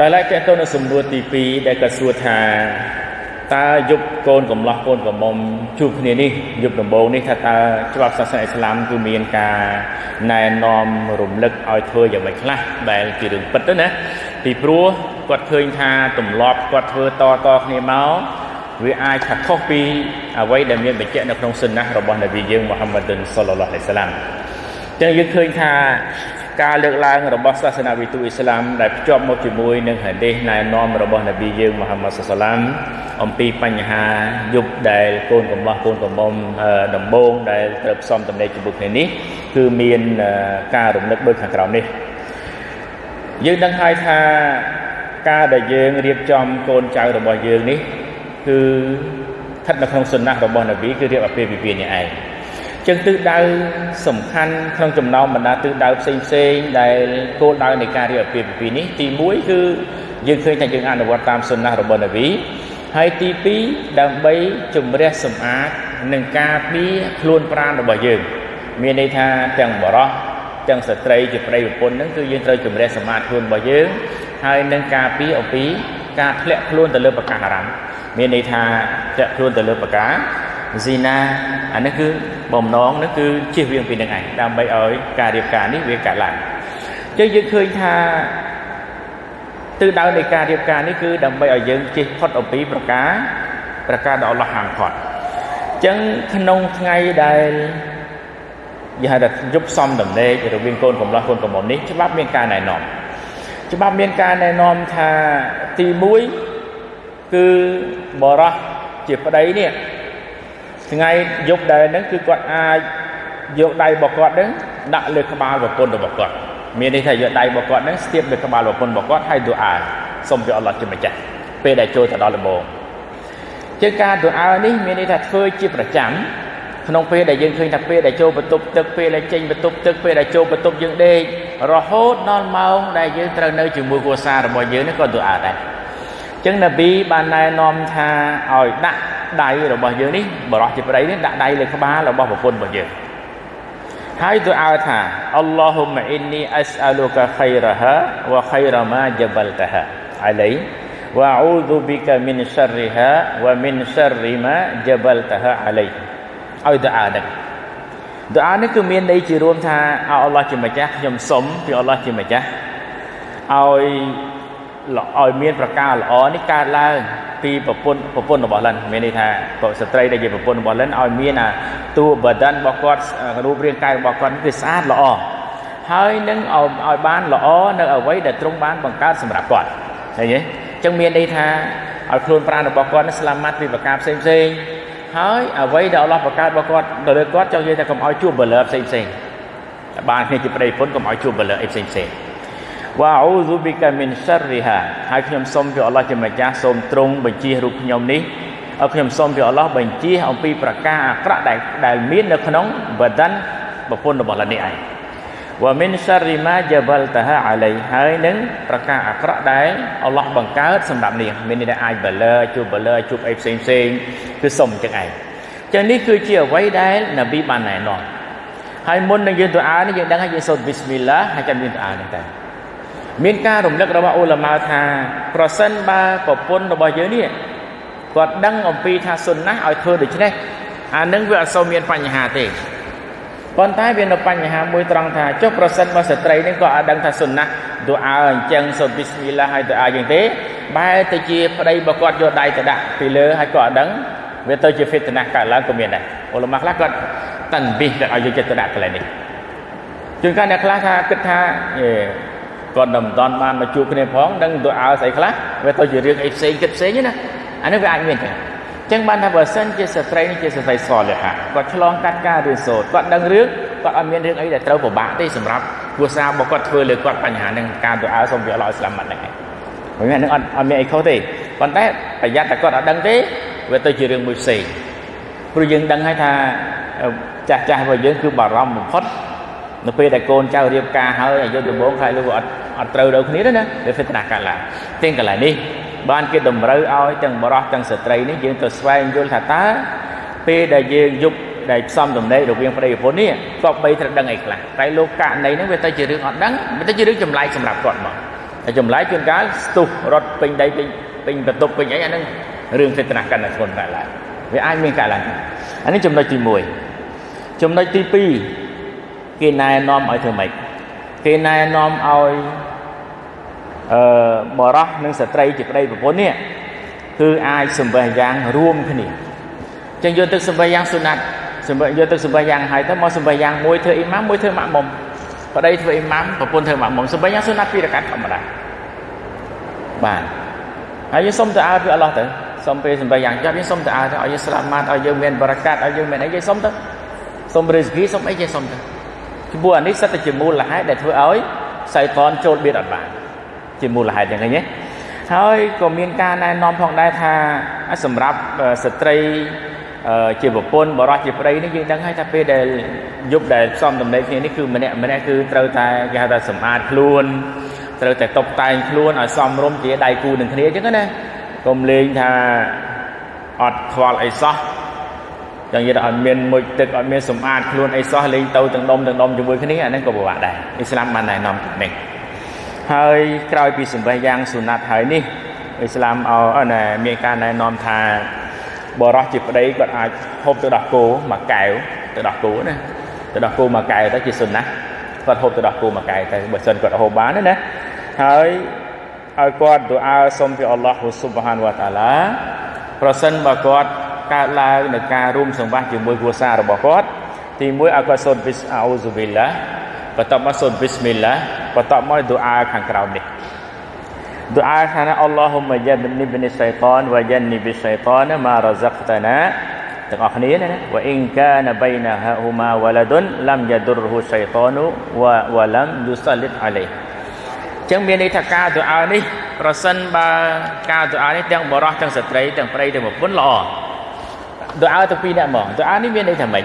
ដោយឡែកតើតើនៅសំណួរទី2ដែលក៏សួរថាតើយប់កូនកំឡោះកូនកំមុំជួបគ្នានេះយប់ដំបូងនេះថាតើច្បាប់សាសនាអ៊ីស្លាមគឺមានការណែនាំរំលឹកឲ្យធ្វើយ៉ាងម៉េចខ្លះដែលជារឿងពិតទៅណាពីព្រោះគាត់ឃើញថាទម្លាប់គាត់ធ្វើតតគ្នាមកវាអាចថាខុសពីអ្វីដែលមានបញ្ជាក់នៅក្នុងសុណារបស់នប៊ីយើងមូហាម៉ាត់សុលឡាឡោះអាឡៃសាឡាមចឹងយើងឃើញថា ការលើកឡើងរបស់សាសនាវិទូអ៊ីស្លាមដែលភ្ជាប់មកជាមួយនឹងហាឌីសណែនាំរបស់នប៊ីយើងមូហាម៉ាត់សាឡាមអំពីបញ្ហាយុបដែលកូនកំឡោះកូនកំមុំដំបងដែលត្រូវផ្សំតំណែងជាមួយគ្នានេះគឺមានការរំលឹកដូចខាងក្រោមនេះយើងដឹងហើយថាការដែលយើងរៀបចំកូនចៅរបស់យើងនេះគឺស្ថិតនៅក្នុងសុណារបស់នប៊ីគឺរៀបអាពាហ៍ពិពាហ៍នេះឯង ចឹងទិសដៅសំខាន់ក្នុងចំណោមបណ្ដាទិសដៅផ្សេងផ្សេងដែលគោលដៅនៃការរៀបអាពាហ៍ពិពាហ៍នេះទី1គឺយើងឃើញថាយើងអនុវត្តតាមសុណារបស់នប៊ីហើយទី2ដើម្បីជំរះសម្អាតនិងការពារខ្លួនប្រាណរបស់យើង មានន័យថាទាំងបរោះទាំងស្ត្រីជាប្តីប្រពន្ធហ្នឹងគឺយើងត្រូវជំរះសម្អាតខ្លួនរបស់យើង ហើយនឹងការពារអំពីការធ្លាក់ខ្លួនទៅលើប្រកាសអារម្មណ៍មានន័យថាធ្លាក់ខ្លួនទៅលើប្រការស៊ីណា អានេះគឺបំណងនេះគឺជៀសវាងពីនឹងឯងដើម្បីឲ្យការរៀបការនេះវាកើតឡើងចឹងយើងឃើញថាទិសដៅនៃការរៀបការនេះគឺដើម្បីឲ្យយើងជិះផុតអំពីប្រការប្រការដ៏អល់ឡោះហាមឃាត់ចឹងក្នុងថ្ងៃដែលយើងហៅថាយប់សំដំណេករវាងកូនកំឡោះកូនកំមុំនេះច្បាប់មានការណែនាំច្បាប់មានការណែនាំថាទី1គឺបរោះជាប្តីនេះ ថ្ងៃយប់ដែលហ្នឹងគឺគាត់អាចយកដៃរបស់គាត់ហ្នឹងដាក់លើក្បាលប្រពន្ធរបស់គាត់មានន័យថាយកដៃរបស់គាត់ហ្នឹងស្ទាបលើក្បាលប្រពន្ធរបស់គាត់ហើយទូអាសូមពីអល់ឡោះជាម្ចាស់ពេលដែលចូលទៅដល់ដំបូងជាការទូអានេះមានន័យថាធ្វើជាប្រចាំក្នុងពេលដែលយើងឃើញថាពេលដែលចូលបន្ទប់ទឹកពេលដែលចេញបន្ទប់ទឹកពេលដែលចូលបន្ទប់យើងដេករហូតដល់ម៉ោងដែលយើងត្រូវនៅជាមួយគ្រួសាររបស់យើងនេះក៏ទូអាដែរអញ្ចឹងនប៊ីបានណែនាំថាឲ្យដាក់ ដៃរបស់យើងនេះបរោះជាប្តីនេះដាក់ដៃលើក្បាលរបស់ប្រពន្ធរបស់យើងហើយទូអើថាអល់ឡោះម៉ាអ៊ីននីអស្អលូកាខៃរ៉ាហាវ៉ាខៃរ៉ាម៉ាជបលតាហាអាឡៃវ៉ាអ៊ូឌូប៊ីកាមីនឆររីហាវ៉ាមីនឆររីម៉ាជបលតាហាអាឡៃឲ្យទូអើនេះទូអើនេះគឺមានន័យជារួមថាអល់ឡោះជាម្ចាស់ខ្ញុំសុំពីអល់ឡោះជាម្ចាស់ឲ្យ ឲ្យមានប្រការល្អនេះកើតឡើងពីប្រពន្ធប្រពន្ធរបស់លិនមានន័យថាស្ត្រីដែលជាប្រពន្ធរបស់លិនឲ្យមានអាតួបដានរបស់គាត់រូបរាងកាយរបស់គាត់គឺស្អាតល្អហើយនឹងឲ្យបានល្អនៅអ្វីដែលទ្រង់បានបង្កើតសម្រាប់គាត់ឃើញទេអញ្ចឹងមានន័យថាឲ្យខ្លួនប្រាណរបស់គាត់ស្លាមាត់ពីប្រការផ្សេងផ្សេងហើយអ្វីដែលអល់ឡោះបង្កើតរបស់គាត់ទៅលើគាត់ចង់និយាយថាកុំឲ្យជួបបលឺផ្សេងផ្សេងបានគ្នាជាប្តីប្រពន្ធកុំឲ្យជួបបលឺអីផ្សេងផ្សេង វ៉ាអ៊ូស៊ូប៊ីកាមីនឆារីហាហើយខ្ញុំសូមពីអល់ឡោះជាម្ចាស់សូមទ្រង់បញ្ជារូបខ្ញុំនេះឲ្យខ្ញុំសូមពីអល់ឡោះបញ្ជាអំពីប្រការអាក្រក់ដែលដែលមាននៅក្នុងបដានប្រពន្ធរបស់លោកនេះឯងវ៉ាមីនឆារីម៉ាជាបលតាហាអាឡៃហើយនឹងប្រការអាក្រក់ដែលអល់ឡោះបង្កើតសម្រាប់នេះមានន័យថាអាចបលើជួបបលើជួបអីផ្សេងផ្សេងគឺសុំចឹងឯងចឹងនេះគឺជាអ្វីដែលនប៊ីបានណែនាំហើយមុននឹងយើងទៅអានេះយើងដឹងហើយយើងសូត្រប៊ីស្មិលឡាហើយចាំយើងទៅអានេះតែ មានការរំលឹករបស់អ៊ូឡាម៉ាថា ប្រសិនបើប្រពន្ធរបស់យើងនេះគាត់ដឹងអំពីថាសុនណាឲ្យធ្វើដូច្នេះអានឹងវាអត់សូវមានបញ្ហាទេប៉ុន្តែវានៅបញ្ហាមួយត្រង់ថាចុះប្រសិនបើស្ត្រីនេះក៏អត់ដឹងថាសុនណាទូអើអញ្ចឹងសូមប៊ីស្មិលឡាហើយទូអើយ៉ាងទេបែរទៅជាប្តីរបស់គាត់យកដៃទៅដាក់ពីលើហើយក៏អត់ដឹងវាទៅជាហ្វីតណាកើតឡើងក៏មានដែរអ៊ូឡាម៉ាខ្លះគាត់តាន់ប៊ីគាត់ឲ្យយកចិត្តទៅដាក់កន្លែងនេះជួនកាលអ្នកខ្លះថាគិតថា គាត់មិនតាន់បានមកជួបគ្នាផងដឹងទៅអើស្អីខ្លះវាទៅជារឿងអីផ្សេងគិតផ្សេងណាអានេះវាអាចមានទេចឹងបានថាបើសិនជាស្ត្រីនេះជាស្ត្រីសលះគាត់ឆ្លងកាត់ការរៀនសូត្រគាត់ដឹងរឿងគាត់អត់មានរឿងអីដែលត្រូវពិបាកទេសម្រាប់គ្រួសាររបស់គាត់ធ្វើលើគាត់បញ្ហានឹងការទៅអើសូមវាអល់ឡោះស្លាមាត់ហ្នឹងឯងមិនមែននឹងអត់អត់មានអីខុសទេប៉ុន្តែប្រយ័ត្នតែគាត់អត់ដឹងទេវាទៅជារឿងមួយផ្សេងព្រោះយើងដឹងហើយថាចាស់ចាស់របស់យើងគឺបារម្ភបំផុត នៅពេលដែលកូនចៅរៀបការហើយអាយុដំបូងខ្លាចលោកអត់អត់ត្រូវដល់គ្នាទេណាវាហ្វេតណាកើតឡើងទាំងកន្លែងនេះបានគេតម្រូវឲ្យទាំងបរោះទាំងស្ត្រីនេះយើងទៅស្វែងយល់ថាតើពេលដែលយើងយប់ដែលផ្សំតំណែងរវាងប្តីប្រពន្ធនេះក៏បីត្រូវដឹងអីខ្លះតែលោកករណីហ្នឹងវាទៅជារឿងអត់ដឹងវាទៅជារឿងចម្លែកសម្រាប់គាត់មកតែចម្លែកជួនកាលស្ទុះរត់ពេញដីពេញពេញបន្ទប់ពេញអីអាហ្នឹងរឿងសេតនាកាន់តែធ្ងន់តែឡើងវាអាចមានកើតឡើងអានេះចំណុចទី1ចំណុចទី2 គេណែនាំឲ្យធ្វើម៉េចគេណែនាំឲ្យអឺបរោះនិងស្ត្រីជាប្តីប្រពន្ធនេះគឺអាចសម្បះយ៉ាងរួមគ្នាចឹងយកទឹកសម្បះយ៉ាងសុណាត់សម្បះយកទឹកសម្បះយ៉ាងហើយទៅមកសម្បះយ៉ាងមួយធ្វើអ៊ីម៉ាមមួយធ្វើម៉ាក់មុំប្តីធ្វើអ៊ីម៉ាមប្រពន្ធធ្វើម៉ាក់មុំសម្បះយ៉ាងសុណាត់ពីរកាត់ធម្មតាបាទហើយយើងសុំទៅអើពីអល់ឡោះទៅសុំពេលសម្បះយ៉ាងចប់យើងសុំទៅអើទៅឲ្យយើងស្លាប់ម៉ាត់ឲ្យយើងមានបរកាត់ឲ្យយើងមានអីយើងសុំទៅសុំរិស្គីសុំអីយើងសុំទៅ ចំពោះអានេះសិតតែជាមូលហេតុដែលធ្វើឲ្យសៃតនចូលបៀតអត់បានជាមូលហេតុយ៉ាងនេះហើយក៏មានការណែនាំផងដែរថាសម្រាប់ស្ត្រីជាប្រពន្ធបរោះជាប្តីនេះយើងដឹងហើយថាពេលដែលយប់ដែលផ្សំដំណេកគ្នានេះគឺម្នាក់ម្នាក់គឺត្រូវតែគេហៅថាសម្អាតខ្លួនត្រូវតែតុបតែងខ្លួនឲ្យសមរម្យជាដៃគូនឹងគ្នាអញ្ចឹងណាកុំលេងថាអត់ខ្វល់អីសោះ យ៉ាងនិយាយថាអត់មានមុជទឹកអត់មានសម្អាតខ្លួនអីសោះលេងទៅទាំងដុំទាំងដុំជាមួយគ្នាអានេះក៏ពិបាកដែរអ៊ីស្លាមបានណែនាំនេះហើយក្រោយពីសម្បេះយ៉ាងសុណាត់ហើយនេះអ៊ីស្លាមអណែមានការណែនាំថាបរោះជាប្តីគាត់អាចហូបទៅដោះគោមួយកែវទៅដោះគោណាទៅដោះគោមួយកែវទៅជាសុណាត់គាត់ហូបទៅដោះគោមួយកែវទៅបើសិនគាត់ហូបបានណាហើយឲ្យគាត់ទូអាសុំពីអល់ឡោះស៊ុបហានវតាឡាប្រសិនបើគាត់ កើតឡើងនៅការរួមសង្វាស់ជាមួយគ្រួសាររបស់គាត់ទី1ឲ្យគាត់សូត្រប៊ីសអោស៊ូប៊ីឡាបន្ទាប់មកសូត្រប៊ីស្មិលឡាបន្ទាប់មកទូអាខាងក្រោមនេះទូអាខាងណាអល់ឡោហ៊ុមយ៉ាបនីបនីសៃតានវយ៉ានីប៊ីសៃតានម៉ារ៉ាហ្សាក់តាណាទាំងអស់គ្នាណាវ៉ាអ៊ីនកានបៃណាហ៊ូម៉ាវ៉ាឡាឌុនឡាំយ៉ាឌុរហ៊ូសៃតានូវ៉ាវ៉ាឡាំយូសាលិតអាឡៃចឹងមានន័យថាការទូអានេះប្រសិនបើការទូអានេះទាំងបរោះទាំងស្ត្រីទាំងប្រិយទាំងប្រពន្ធល្អ ទូអាទៅពីរអ្នកហ្មងទូអានេះមានន័យថាម៉េច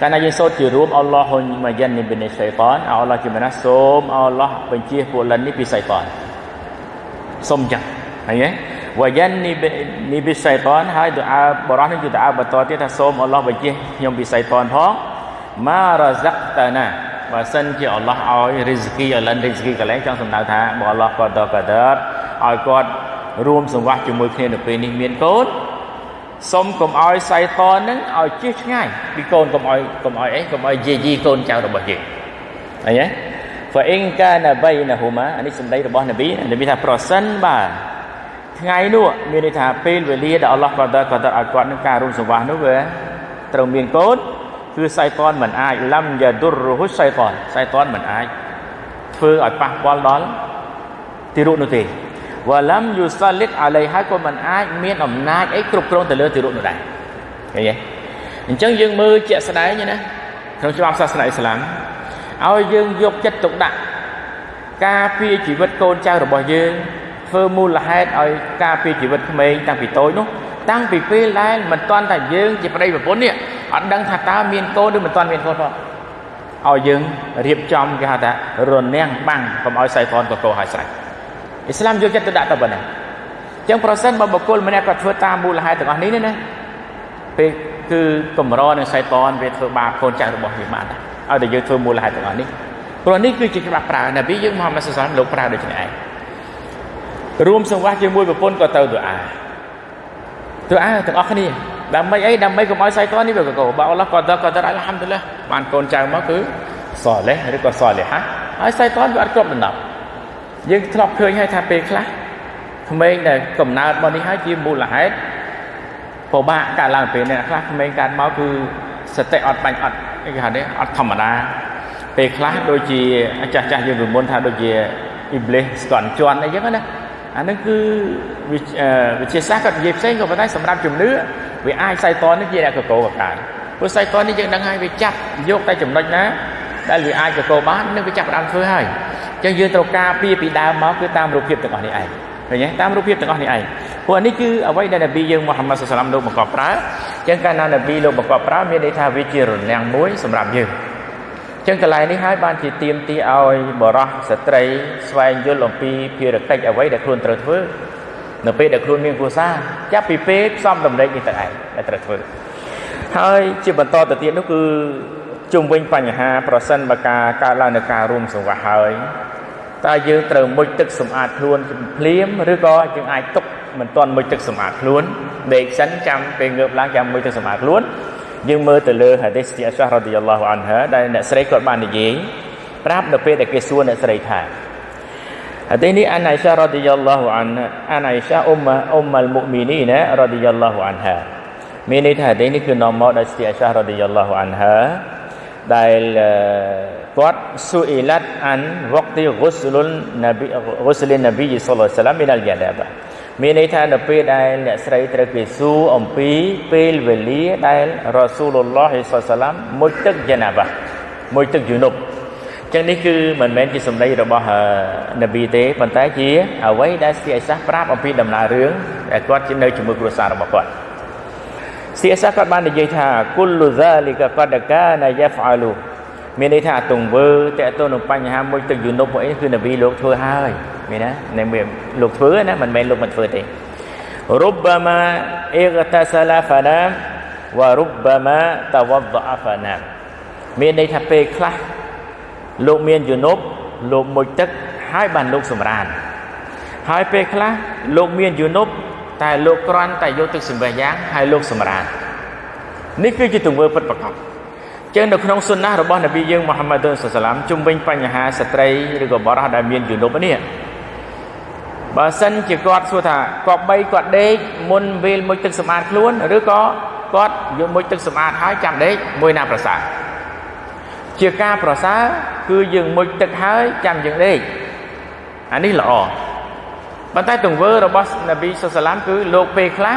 កាលណាយើងសូត្រជារួមអល់ឡោះហ៊ុញម៉ាយ៉ាននីបិនីសៃតានអល់ឡោះជាមណាសូមអល់ឡោះបញ្ជាពួកលិននេះពីសៃតានសូមចឹងហើយទេវ៉ាយ៉ាននីបិនីបិសៃតានហើយទូអាបរោះនេះគឺទូអាបន្តទៀតថាសូមអល់ឡោះបញ្ជាខ្ញុំពីសៃតានផងម៉ារ៉ាហ្សាក់តាណាបើសិនជាអល់ឡោះឲ្យរីស្គីឲ្យលិនរីស្គីកន្លែងចង់សំដៅថាបើអល់ឡោះក៏តកដរឲ្យគាត់រួមសង្វាស់ជាមួយគ្នានៅពេលនេះមានកូន សុំកុំឲ្យសៃតននឹងឲ្យជិះឆ្ងាយពីកូនកុំឲ្យកុំឲ្យអីកុំឲ្យយាយីកូនចៅរបស់យើងឃើញទេ fa in kana bainahuma អានេះសម្ដីរបស់នប៊ីនប៊ីថាប្រសិនបើថ្ងៃនោះមានន័យថាពេលវេលាដែលអល់ឡោះក៏ដល់ក៏ដល់ឲ្យគាត់នឹងការរួមសង្វាស់នោះវាត្រូវមានកូនគឺសៃតនមិនអាចឡាំយ៉ាឌុរហ៊ុសៃតនសៃតនមិនអាចធ្វើឲ្យប៉ះពាល់ដល់ទីរុនោះទេ វ៉ាឡាំយូសាលិតអាឡៃហើយក៏មិនអាចមានអំណាចអីគ្រប់គ្រងទៅលើទីរុនោះដែរឃើញទេអញ្ចឹងយើងមើលជាក់ស្ដែងណាក្នុងច្បាប់សាសនាអ៊ីស្លាមឲ្យយើងយកចិត្តទុកដាក់ការពារជីវិតកូនចៅរបស់យើងធ្វើមូលហេតុឲ្យការពារជីវិតក្មេងតាំងពីតូចនោះតាំងពីពេលដែលមិនទាន់តែយើងជាប្តីប្រពន្ធនេះអត់ដឹងថាតើមានកូនឬមិនទាន់មានកូនផងឲ្យយើងរៀបចំគេហៅថារនាំងបាំងកុំឲ្យសៃហ្វនកកោឲ្យស្រេច អ៊ីស្លាមយកចិត្តទៅដាក់ទៅប៉ុណ្ណាអញ្ចឹងប្រសិនបើបុគ្គលម្នាក់គាត់ធ្វើតាមមូលហេតុទាំងអស់នេះណាពេលគឺកម្រនឹងសៃហ្វនវាធ្វើបាបកូនចៅរបស់វាបានដែរឲ្យតែយើងធ្វើមូលហេតុទាំងអស់នេះព្រោះនេះគឺជាច្បាប់ប្រើនប៊ីយើងមហាម៉ាត់សុសឡាមលោកប្រើដូចនេះឯងរួមសង្វាស់ជាមួយប្រពន្ធក៏ទៅទូអាទូអាទាំងអស់គ្នាដើម្បីអីដើម្បីកុំឲ្យសៃតាននេះវាកកបើអល់ឡោះក៏ដក៏ដអល់ហាំឌុលឡាបានកូនចៅមកគឺសលេះឬក៏សលេហាហើយសៃតានវាអត់គ្រប់ដំណប់ យើងធ្លាប់ឃើញហើយថាពេលខ្លះក្មេងដែលកំណើតមកនេះហើយជាមូលហេតុពិបាកកើតឡើងពេលនេះខ្លះក្មេងកើតមកគឺសតិអត់បាញ់អត់គេហៅនេះអត់ធម្មតាពេលខ្លះដូចជាចាស់ចាស់យើងពីមុនថាដូចជាអ៊ីប្លេសស្កន់ជន់អីចឹងណាអានឹងគឺវិទ្យាសាស្ត្រគាត់និយាយផ្សេងក៏ប៉ុន្តែសម្រាប់ជំនឿវាអាចសៃតននេះជាអ្នកកកោកកាយព្រោះសៃតននេះយើងដឹងហើយវាចាប់យកតែចំណុចណាដែលវាអាចកកោបាននឹងវាចាប់ផ្ដើមធ្វើហើយអញ្ចឹងយើងត្រូវការពីពីដើមមកគឺតាមរូបភាពទាំងអស់នេះឯងឃើញទេតាមរូបភាពទាំងអស់នេះឯងព្រោះនេះគឺអ្វីដែលនប៊ីយើងមូហាម៉ាត់សុសឡាមលោកបង្កប់ប្រើអញ្ចឹងកាលណានប៊ីលោកបង្កប់ប្រើមានន័យថាវាជារនាំងមួយសម្រាប់យើងចឹងកន្លែងនេះហើយបានជាទៀមទីឲ្យបរោះស្ត្រីស្វែងយល់អំពីភារកិច្ចអ្វីដែលខ្លួនត្រូវធ្វើនៅពេលដែលខ្លួនមានគ្រួសារចាប់ពីពេលផ្សំតម្រេចនេះទៅឯងដែលត្រូវធ្វើហើយជាបន្តទៅទៀតនោះគឺជុំវិញបញ្ហាប្រសិនបើការកើតឡើងនៃការរួមសង្វាស់ហើយ តើយើងត្រូវមុជទឹកសម្អាតខ្លួនភ្លាមឬក៏យើងអាចទុកមិនទាន់មុជទឹកសម្អាតខ្លួនដេកសិនចាំពេលងើបឡើងចាំមុជទឹកសម្អាតខ្លួនយើងមើលទៅលើហាឌីសទីអស្ហារ៉ាឌីយ៉ាឡោះអានហាដែលអ្នកស្រីគាត់បាននិយាយប្រាប់នៅពេលដែលគេសួរអ្នកស្រីថាហាឌីសនេះអានអៃសារ៉ាឌីយ៉ាឡោះអានអានអៃសាអ៊ុមអ៊ុមអលមុមីនីណារ៉ាឌីយ៉ាឡោះអានហាមានន័យថាហាឌីសនេះគឺនាំមកដោយស្ទីអស្ហារ៉ាឌីយ៉ាឡោះអានហាដែល គាត់ស៊ូអ៊ីឡាត់អានវក្ទីហ្គូស្លុនណាប៊ីហ្គូស្លិនណាប៊ីសល្លឡោះសាឡាមមីនអលយ៉ាដាបាមានន័យថានៅពេលដែលអ្នកស្រីត្រូវគេសួរអំពីពេលវេលាដែលរ៉ាស៊ូលឡោះសល្លាមមួយទឹកយ៉ាណាបាមួយទឹកយូនុបចឹងនេះគឺមិនមែនជាសម្ដីរបស់នប៊ីទេប៉ុន្តែជាអ្វីដែលស្ទីអេសាសប្រាប់អំពីដំណើររឿងដែលគាត់ជានៅជាមួយគ្រួសាររបស់គាត់ស្ទីអេសាសគាត់បាននិយាយថាគុលលូហ្សាលីកាកដកាណាយ៉ាហ្វាលូ មានន័យថាទង្វើតកតទៅនឹងបញ្ហាមួយទឹកយូនុបអីគឺនវីលោកធ្វើហើយមានណានៅមានលោកធ្វើណាមិនមែនលោកមិនធ្វើទេរុបមាអ៊ីកតាសាឡាហ្វាណាវរុបមាតវដអាហ្វាណាមានន័យថាពេលខ្លះលោកមានយូនុបលោកមុជទឹកហើយបានលោកសម្រានហើយពេលខ្លះលោកមានយូនុបតែលោកគ្រាន់តែយកទឹកសម្ភារយ៉ាងហើយលោកសម្រាននេះគឺជាទង្វើពិតប្រាកដ ចឹងនៅក្នុងសុណារបស់នប៊ីយើងមូហាម៉ាត់សុសឡាមជំវិញបញ្ហាស្ត្រីឬក៏បរិះដែលមានយនុបនេះបើសិនជាគាត់សួរថាគាត់បីគាត់ដេកមុនវេលមុជទឹកសម្អាតខ្លួនឬក៏គាត់យកមុជទឹកសម្អាតហើយចាំដេកមួយណាប្រសើរជាការប្រសើរគឺយើងមុជទឹកហើយចាំយើងដេកអានេះល្អប៉ុន្តែទង្វើរបស់នប៊ីសុសឡាមគឺលោកពេលខ្លះ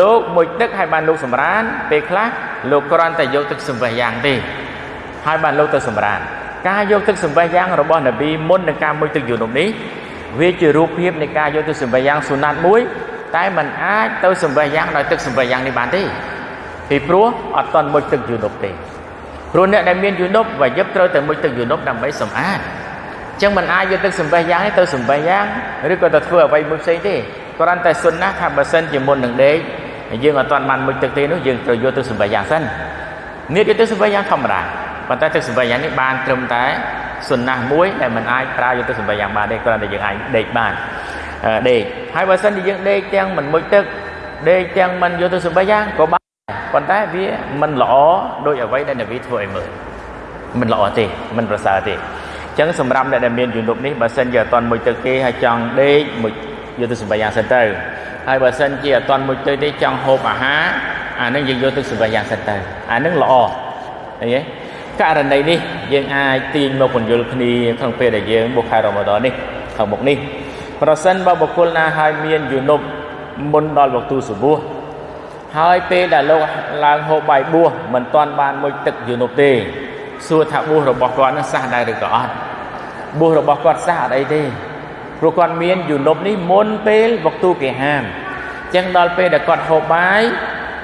លោកមុជទឹកហើយបានលោកសម្រានពេលខ្លះលោកគ្រាន់តែយកទឹកសម្បះយ៉ាងទេហើយបានលោកទៅសម្រានការយកទឹកសម្បះយ៉ាងរបស់នប៊ីមុននឹងការមុជទឹកយូនុបនេះវាជារូបភាពនៃការយកទឹកសម្បះយ៉ាងសុណាត់មួយតែมันអាចទៅសម្បះយ៉ាងដោយទឹកសម្បះយ៉ាងនេះបានទេពីព្រោះអត់តន់មុជទឹកយូនុបទេព្រោះអ្នកដែលមានយូនុបវាយឹបត្រូវតែមុជទឹកយូនុបដើម្បីសម្អាតអញ្ចឹងมันអាចយកទឹកសម្បះយ៉ាងនេះទៅសម្បះយ៉ាងឬក៏ទៅធ្វើអ្វីមួយផ្សេងទេ គ្រាន់តែសុនណាថាបើសិនជាមុននឹងដេកយើងអត់តន់បានមុជទឹកទេនោះយើងត្រូវយកទឹកសម្បះយ៉ាងសិននេះគឺទឹកសម្បះយ៉ាងធម្មតាប៉ុន្តែទឹកសម្បះយ៉ាងនេះបានត្រឹមតែសុនណាមួយដែលมันអាចប្រើយកទឹកសម្បះយ៉ាងបានទេគ្រាន់តែយើងអាចដេកបានដេកហើយបើសិនជាយើងដេកទាំងមិនមុជទឹកដេកទាំងមិនយកទឹកសម្បះយ៉ាងក៏បានប៉ុន្តែវាមិនល្អដោយអ្វីដែលនវីធ្វើឲ្យមើលមិនល្អទេមិនប្រសើរទេអញ្ចឹងសម្រាប់អ្នកដែលមានជំនុំនេះបើសិនជាអត់តន់មុជទឹកទេហើយចង់ដេកមុជ យកទឹកសម្បះយ៉ាងសិនទៅហើយបើសិនជាអត់តន់មុជទឹកទេចង់ហូបអាហារអានឹងយើងយកទឹកសម្បះយ៉ាងសិនទៅអានឹងល្អឃើញទេករណីនេះយើងអាចទាញមកពន្យល់គ្នាក្នុងពេលដែលយើងបុកខែរ៉ម៉ាដននេះខាងមុខនេះប្រសិនបើបុគ្គលណាហើយមានយូនុបមុនដល់វក្ទូសុបួសហើយពេលដែលលោកឡើងហូបបាយបួសមិនទាន់បានមួយទឹកយូនុបទេសួរថាបួសរបស់គាត់នឹងសះដែរឬក៏អត់បួសរបស់គាត់សះអត់អីទេ ព្រោះគាត់មានយូនុបនេះមុនពេលវក្ទូគេហាមចឹងដល់ពេលដែលគាត់ហូបបាយ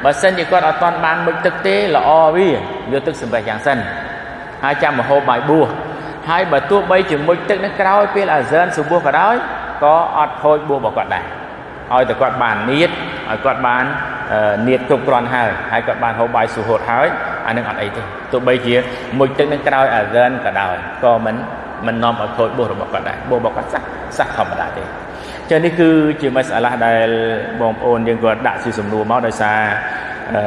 បើសិនជាគាត់អត់ទាន់បានមុជទឹកទេល្អវាយកទឹកសម្បះយ៉ាងសិនហើយចាំមកហូបបាយបួសហើយបើទោះបីជាមុជទឹកនឹងក្រោយពេលអាហ្សានសុបួសក៏ដោយក៏អត់ខូចបួសរបស់គាត់ដែរឲ្យតែគាត់បាននៀតឲ្យគាត់បាននៀតគ្រប់គ្រាន់ហើយហើយគាត់បានហូបបាយសុហូតហើយអានឹងអត់អីទេទោះបីជាមុជទឹកនឹងក្រោយអាហ្សានក៏ដោយក៏មិន មិននាំឲ្យខូចបួសរបស់គាត់ដែរបួសរបស់គាត់សះសះធម្មតាទេចឹងនេះគឺជាមសាឡាដែលបងប្អូនយើងគាត់ដាក់ជាសំណួរមកដោយសារអឺ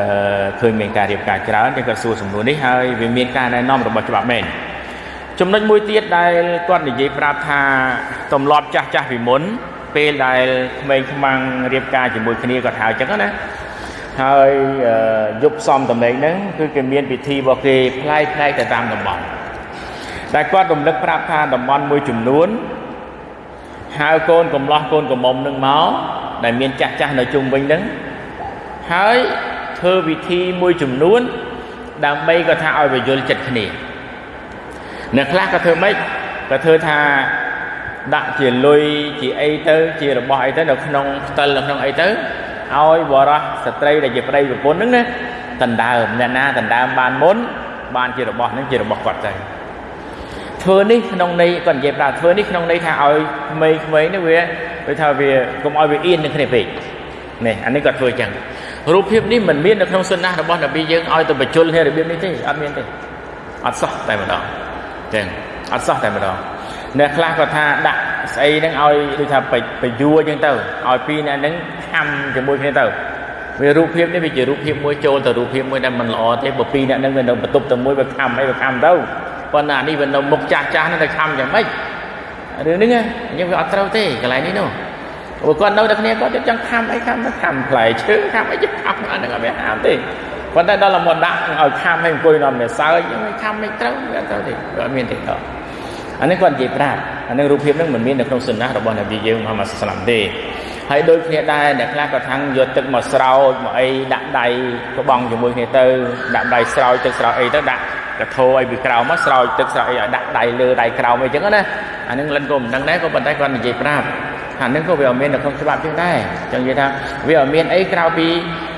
ឃើញមានការរៀបការច្រើនយើងគាត់សួរសំណួរនេះហើយវាមានការណែនាំរបស់ច្បាប់មែនចំណុចមួយទៀតដែលគាត់និយាយប្រាប់ថាទំលាប់ចាស់ចាស់ពីមុនពេលដែលក្មេងខ្មាំងរៀបការជាមួយគ្នាគាត់ហៅចឹងណាហើយយប់សំតំណែងហ្នឹងគឺគេមានពិធីរបស់គេផ្លែផ្លែទៅតាមតំបន់ តែគាត់រំលឹកប្រាប់ថាតំបន់មួយចំនួនហៅកូនកំឡោះកូនកំមុំនឹងមកដែលមានចាស់ចាស់នៅជុំវិញហ្នឹងហើយធ្វើវិធីមួយចំនួន ដើម្បីក៏ថាឲ្យវាយល់ចិត្តគ្នាអ្នកខ្លះក៏ធ្វើម៉េចក៏ធ្វើថាដាក់ជាលុយជាអីទៅជារបស់អីទៅនៅក្នុងផ្តិលនៅក្នុងអីទៅឲ្យបរោះស្ត្រីដែលជាប្តីប្រពន្ធហ្នឹងណាដណ្ដើមអ្នកណាដណ្ដើមបានមុនបានជារបស់ហ្នឹងជារបស់គាត់ទៅ ធ្វើនេះក្នុងន័យគាត់និយាយប្រាប់ធ្វើនេះក្នុងន័យថាឲ្យក្មេងៗនេះវាវាថាវាកុំឲ្យវាអៀននឹងគ្នាពេកនេះអានេះគាត់ធ្វើចឹងរូបភាពនេះមិនមាននៅក្នុងសុណារបស់នប៊ីយើងឲ្យទៅបញ្ជុលនេះរបៀបនេះទេអត់មានទេអត់សោះតែម្ដងចឹងអត់សោះតែម្ដងអ្នកខ្លះគាត់ថាដាក់ស្អីហ្នឹងឲ្យដូចថាបយួរអញ្ចឹងទៅឲ្យពីរអ្នកហ្នឹងខំជាមួយគ្នាទៅវារូបភាពនេះវាជារូបភាពមួយចូលទៅរូបភាពមួយដែលមិនល្អទេបើពីរអ្នកហ្នឹងវានៅបន្ទប់តែមួយវាខំអីវាខំទៅ ប៉ុន្តែអានេះវានៅមុខចាស់ចាស់ហ្នឹងតែខំយ៉ាងម៉េចរឿងហ្នឹងអញ្ចឹងវាអត់ត្រូវទេកន្លែងនេះនោះព្រោះគាត់នៅតែគ្នាគាត់ចង់ខំអីខំទៅខំផ្លែឈើខំអីទៅខំអាហ្នឹងអត់វាហាមទេប៉ុន្តែដល់មកដាក់ឲ្យខំឲ្យអង្គុយនាំវាសើចខំមិនត្រូវវាអត់ត្រូវទេវាអត់មានទេដល់អានេះគាត់និយាយប្រាប់អានឹងរូបភាពហ្នឹងមិនមាននៅក្នុងសុណារបស់នប៊ីយើងមហាម៉ាត់សាឡាំទេហើយដូចគ្នាដែរអ្នកខ្លះក៏ថាំងយកទឹកមកស្រោចមកអីដាក់ដៃក្បងជាមួយគ្នាទៅដាក់ដៃស្រោចទឹកស្រោចអីទៅដាក់ កធោអីពីក្រោមមកស្រោចទឹកស្រោចអីឲ្យដាក់ដៃលើដៃក្រោមអីចឹងណាអានឹងលិនក៏មិនដឹងដែរក៏ប៉ុន្តែគាត់និយាយប្រាប់អានឹងក៏វាអត់មាននៅក្នុងច្បាប់ចឹងដែរចឹងនិយាយថាវាអត់មានអីក្រៅពី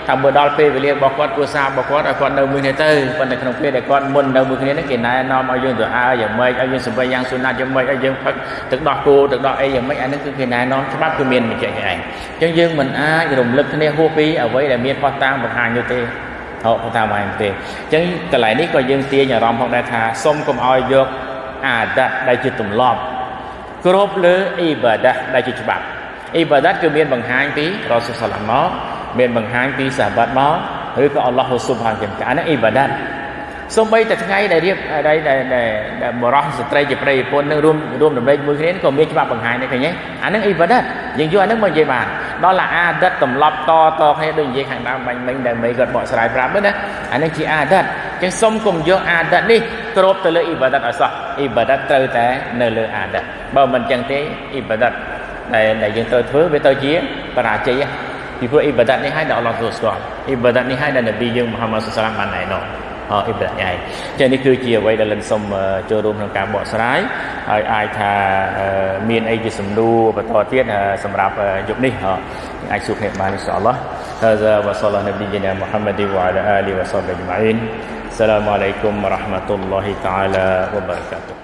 ថាបើដល់ពេលវេលារបស់គាត់គ្រួសាររបស់គាត់ឲ្យគាត់នៅមួយគ្នាទៅប៉ុន្តែក្នុងពេលដែលគាត់មុននៅមួយគ្នានេះគេណែនាំឲ្យយើងទៅអើយ៉ាងម៉េចឲ្យយើងសម្បិយ៉ាងសុណាត់យ៉ាងម៉េចឲ្យយើងផឹកទឹកដោះគោទឹកដោះអីយ៉ាងម៉េចអានេះគឺគេណែនាំច្បាប់គឺមានបញ្ជាក់ឯងអញ្ចឹងយើងមិនអាចរំលឹកគ្នាហួសពីអ្វីដែលមានផុសតាងបង្ហាញនោះទេ ហៅផុសតាងបង្ហាញទេអញ្ចឹងកន្លែងនេះក៏យើងទាញអារម្មណ៍ផងដែរថាសូមកុំឲ្យយកអាដាត់ដែលជាទម្លាប់គ្រប់លើអ៊ីបាដាដែលជាច្បាប់អ៊ីបាដាគឺមានបង្ហាញពីរ៉ូស៊ូលសាឡាមមកមានបង្ហាញពីសាបាត់មកឬក៏អល់ឡោះស៊ុបហានទាំងកាហ្នឹងអ៊ីបាដាតសូម្បីតែថ្ងៃដែលរៀបដែលដែលដែលបរោះស្ត្រីជាប្រិយប្រពន្ធនឹងរួមរួមដំណេកមួយគ្នាក៏មានច្បាប់បង្ហាញដែរឃើញទេអាហ្នឹងអ៊ីបាដាតយើងយកអាហ្នឹងមកនិយាយបាន ដល់ឡាអាដិតទម្លាប់តតគ្នាដូចនិយាយខាងដើមបាញ់មិញដែលមេគាត់បកស្រាយប្រាប់ណាអាហ្នឹងជាអាដិតចឹងសុំកុំយកអាដិតនេះគ្របទៅលើអ៊ីបាដាតអសោះអ៊ីបាដាតត្រូវតែនៅលើអាដិតបើមិនចឹងទេអ៊ីបាដាតដែលដែលយើងត្រូវធ្វើវាទៅជាបរាជ័យពីព្រោះអ៊ីបាដាតនេះឲ្យដល់អល់ឡោះទទួលស្គាល់អ៊ីបាដាតនេះឲ្យដល់នប៊ីយើងមូហាម៉ាត់សុសឡាមបានណែនាំ អអ៊ីបាដាតនេះចឹងនេះគឺជាអ្វីដែលលិនសុំចូលរួមក្នុងការបកស្រាយហើយអាចថាមានអីជាសំណួរបន្តទៀតសម្រាប់យប់នេះអាចសួរគ្នាបានអ៊ីនសាអល់ឡោះ هذا وصلى نبينا محمد وعلى آله وصحبه أجمعين السلام عليكم ورحمة الله تعالى وبركاته